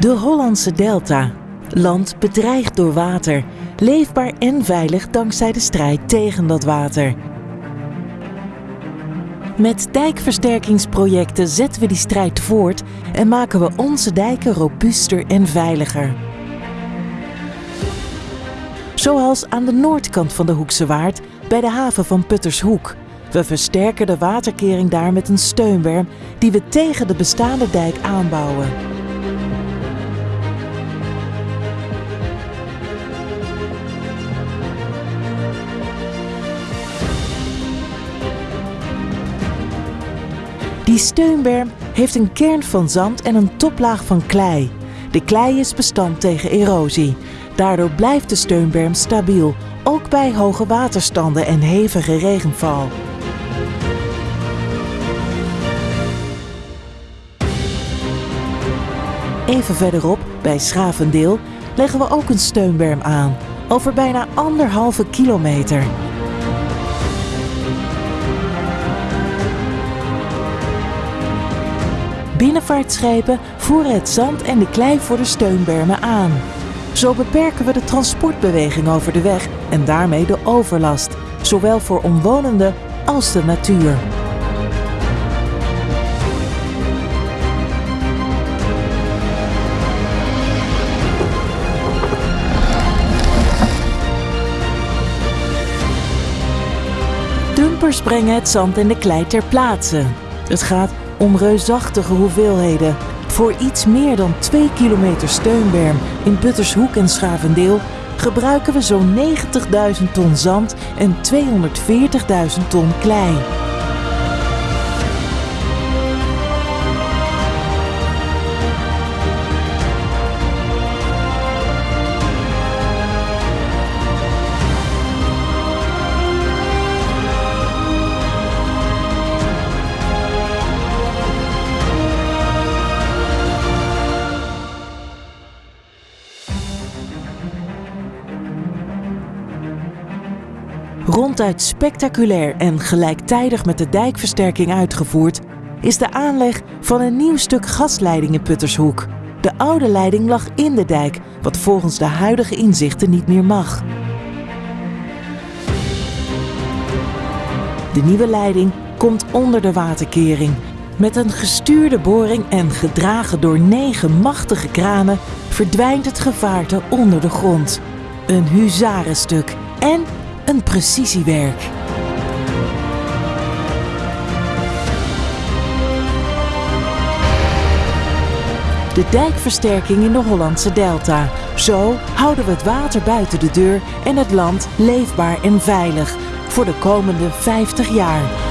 De Hollandse Delta. Land bedreigd door water. Leefbaar en veilig dankzij de strijd tegen dat water. Met dijkversterkingsprojecten zetten we die strijd voort en maken we onze dijken robuuster en veiliger. Zoals aan de noordkant van de Hoekse Waard bij de haven van Puttershoek. We versterken de waterkering daar met een steunberm die we tegen de bestaande dijk aanbouwen. Die steunberm heeft een kern van zand en een toplaag van klei. De klei is bestand tegen erosie. Daardoor blijft de steunberm stabiel, ook bij hoge waterstanden en hevige regenval. Even verderop, bij Schavendeel, leggen we ook een steunberm aan, over bijna anderhalve kilometer. Binnenvaartschepen voeren het zand en de klei voor de steunbermen aan. Zo beperken we de transportbeweging over de weg en daarmee de overlast, zowel voor omwonenden als de natuur. Dumpers brengen het zand en de klei ter plaatse. Het gaat om reusachtige hoeveelheden. Voor iets meer dan 2 kilometer steunberm in Puttershoek en Schavendeel gebruiken we zo'n 90.000 ton zand en 240.000 ton klei. Ronduit spectaculair en gelijktijdig met de dijkversterking uitgevoerd, is de aanleg van een nieuw stuk gasleiding in Puttershoek. De oude leiding lag in de dijk, wat volgens de huidige inzichten niet meer mag. De nieuwe leiding komt onder de waterkering. Met een gestuurde boring en gedragen door negen machtige kranen verdwijnt het gevaarte onder de grond. Een huzarenstuk en een precisiewerk. De dijkversterking in de Hollandse Delta. Zo houden we het water buiten de deur en het land leefbaar en veilig voor de komende 50 jaar.